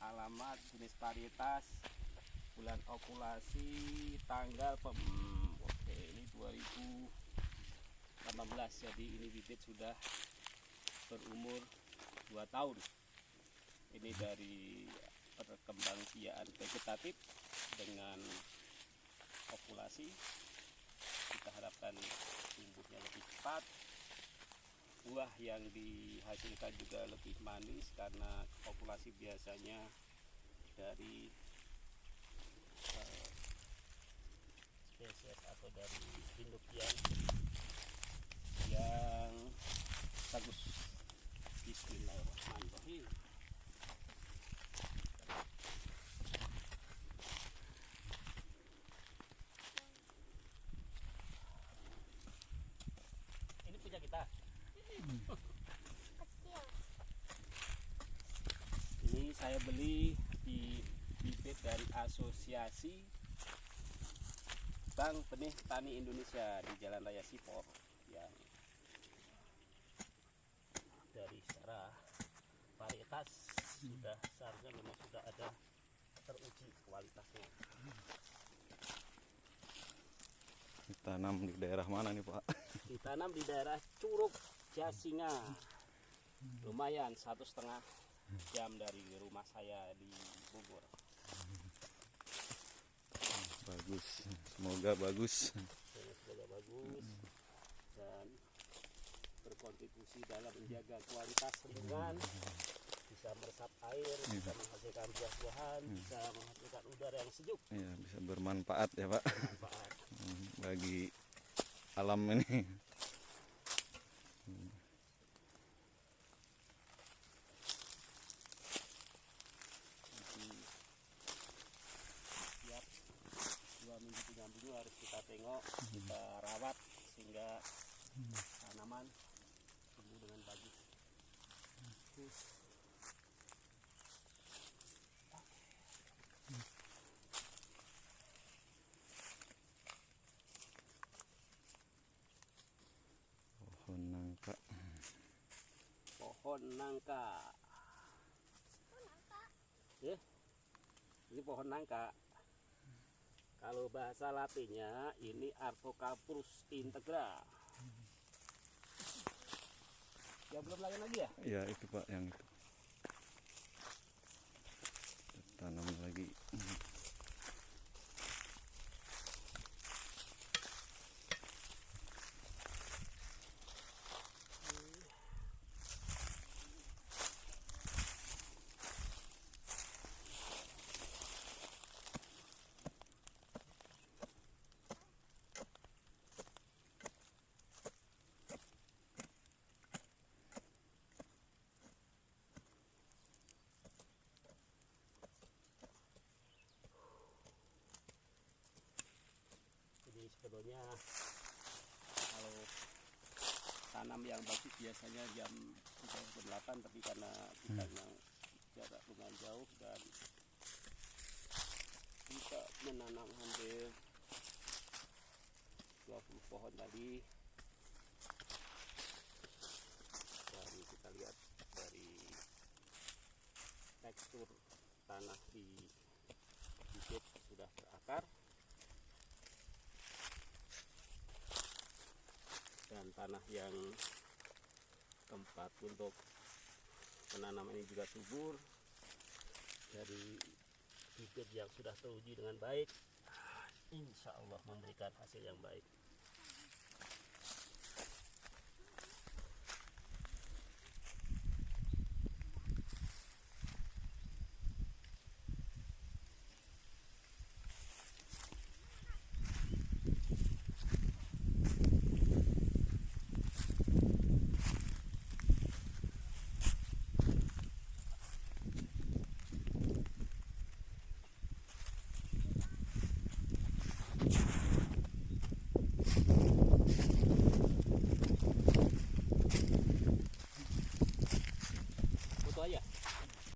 alamat, jenis varietas, bulan ovulasi, tanggal pem oke ini 2018 jadi ini bibit sudah berumur 2 tahun. Ini dari perkembangbiakan vegetatif dengan ovulasi kita harapkan tumbuhnya lebih cepat buah yang dihasilkan juga lebih manis karena populasi biasanya dari eh, spesies atau dari induk yang yang bagus. Bismillahirrahmanirrahim. Ini punya kita Ini saya beli di bibit dari Asosiasi Bank Benih Tani Indonesia di Jalan Raya Sipor yang dari secara varietas sudah seharusnya memang sudah ada teruji kualitasnya. Ditanam di daerah mana nih Pak? Ditanam di daerah Curug Jasinga. Lumayan satu setengah jam dari rumah saya di Bogor. Bagus, semoga bagus. Semoga bagus dan berkontribusi dalam menjaga kualitas lingkungan bisa meresap air, bisa menghasilkan buah-buahan, bisa menghasilkan udara yang sejuk Ya bisa bermanfaat ya Pak manfaat. Hmm, bagi alam ini. Harus kita tengok, kita rawat sehingga tanaman tumbuh dengan bagus. Pohon nangka. pohon nangka. Ya, ini pohon nangka. Kalau bahasa latinnya ini Artocarpus integra. Ya belum lagi lagi ya? Ya itu Pak yang itu. Kita Tanam lagi. Sebetulnya kalau tanam yang bagus biasanya jam 8 tapi karena kita yang jarak lumayan jauh dan kita menanam hampir 20 pohon tadi. Dan kita lihat dari tekstur tanah di bibit sudah berakar dan tanah yang tempat untuk penanaman ini juga subur dari bibit yang sudah teruji dengan baik insya Allah memberikan hasil yang baik